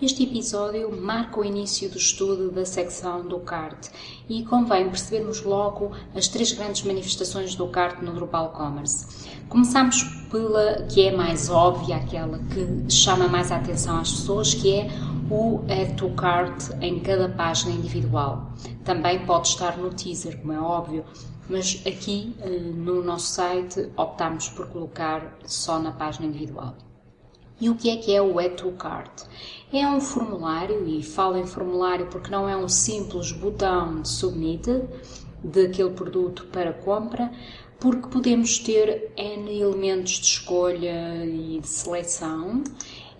Este episódio marca o início do estudo da secção do CART e convém percebermos logo as três grandes manifestações do CART no Drupal Commerce. Começamos pela que é mais óbvia, aquela que chama mais a atenção às pessoas, que é o Add to Cart em cada página individual. Também pode estar no teaser, como é óbvio, mas aqui eh, no nosso site optamos por colocar só na página individual. E o que é que é o to Cart? É um formulário, e falo em formulário porque não é um simples botão de submit daquele produto para compra, porque podemos ter N elementos de escolha e de seleção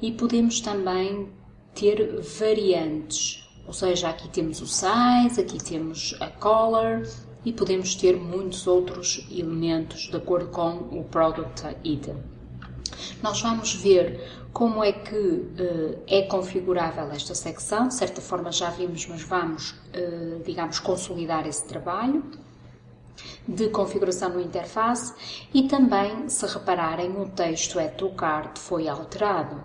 e podemos também ter variantes. Ou seja, aqui temos o size, aqui temos a color e podemos ter muitos outros elementos de acordo com o product item. Nós vamos ver como é que uh, é configurável esta secção. De certa forma já vimos, mas vamos, uh, digamos, consolidar esse trabalho de configuração no interface e também, se repararem, o texto é card foi alterado.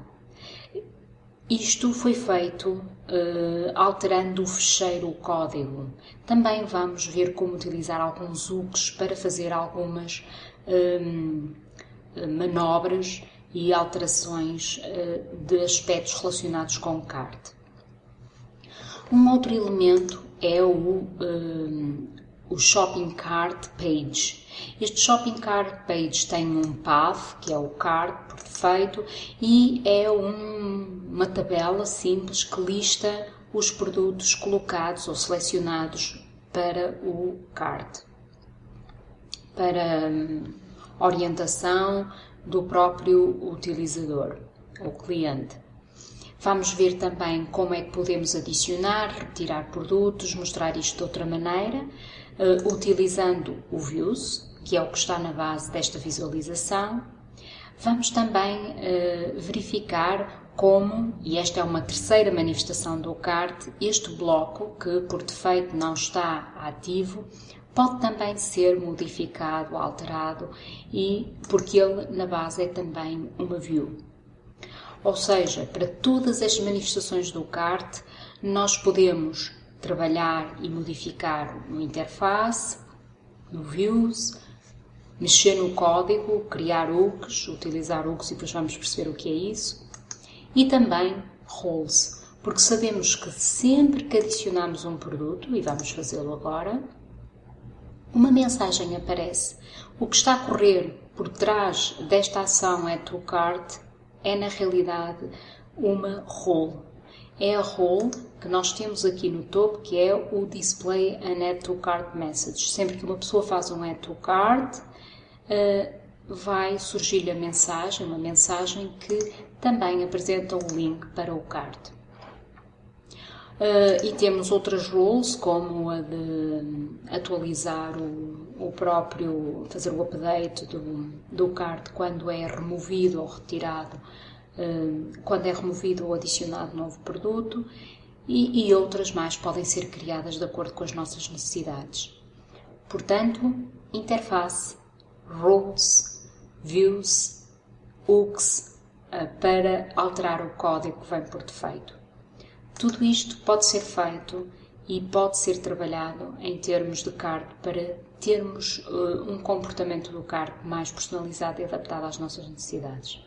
Isto foi feito uh, alterando o fecheiro o código. Também vamos ver como utilizar alguns hooks para fazer algumas um, manobras e alterações eh, de aspectos relacionados com o CART. Um outro elemento é o, eh, o Shopping Cart Page. Este Shopping Cart Page tem um path, que é o cart por defeito, e é um, uma tabela simples que lista os produtos colocados ou selecionados para o cart. Para hum, orientação, do próprio utilizador, o cliente. Vamos ver também como é que podemos adicionar, retirar produtos, mostrar isto de outra maneira, uh, utilizando o Views, que é o que está na base desta visualização. Vamos também uh, verificar como, e esta é uma terceira manifestação do CART, este bloco, que por defeito não está ativo, pode também ser modificado, alterado e porque ele na base é também uma view. Ou seja, para todas as manifestações do CART, nós podemos trabalhar e modificar no interface, no views, mexer no código, criar hooks, utilizar hooks e depois vamos perceber o que é isso, e também roles, porque sabemos que sempre que adicionamos um produto, e vamos fazê-lo agora, uma mensagem aparece. O que está a correr por trás desta ação é to cart é na realidade uma role. É a role que nós temos aqui no topo, que é o display an add to cart message. Sempre que uma pessoa faz um add to cart, vai surgir a mensagem, uma mensagem que também apresenta o link para o cart. Uh, e temos outras rules, como a de atualizar o, o próprio, fazer o update do, do card quando é removido ou retirado, uh, quando é removido ou adicionado novo produto, e, e outras mais podem ser criadas de acordo com as nossas necessidades. Portanto, interface, rules, views, hooks, uh, para alterar o código que vem por defeito. Tudo isto pode ser feito e pode ser trabalhado em termos de card para termos uh, um comportamento do card mais personalizado e adaptado às nossas necessidades.